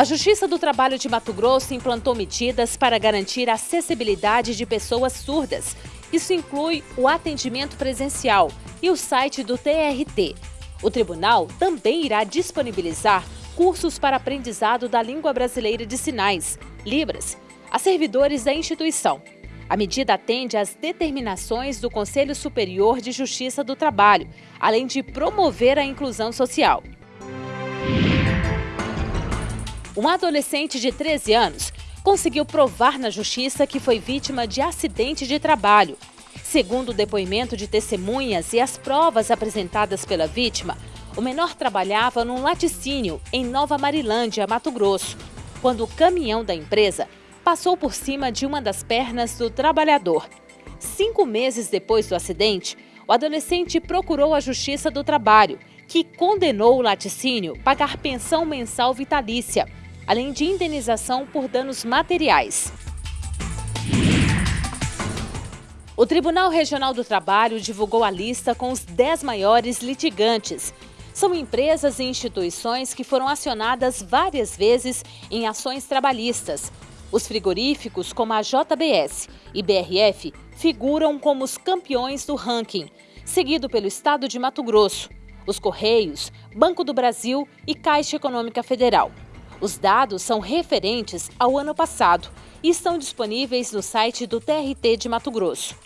A Justiça do Trabalho de Mato Grosso implantou medidas para garantir a acessibilidade de pessoas surdas. Isso inclui o atendimento presencial e o site do TRT. O tribunal também irá disponibilizar cursos para aprendizado da língua brasileira de sinais, Libras, a servidores da instituição. A medida atende às determinações do Conselho Superior de Justiça do Trabalho, além de promover a inclusão social. Um adolescente de 13 anos conseguiu provar na justiça que foi vítima de acidente de trabalho. Segundo o depoimento de testemunhas e as provas apresentadas pela vítima, o menor trabalhava num laticínio em Nova Marilândia, Mato Grosso, quando o caminhão da empresa passou por cima de uma das pernas do trabalhador. Cinco meses depois do acidente, o adolescente procurou a Justiça do Trabalho, que condenou o laticínio a pagar pensão mensal vitalícia além de indenização por danos materiais. O Tribunal Regional do Trabalho divulgou a lista com os 10 maiores litigantes. São empresas e instituições que foram acionadas várias vezes em ações trabalhistas. Os frigoríficos, como a JBS e BRF, figuram como os campeões do ranking, seguido pelo Estado de Mato Grosso, os Correios, Banco do Brasil e Caixa Econômica Federal. Os dados são referentes ao ano passado e estão disponíveis no site do TRT de Mato Grosso.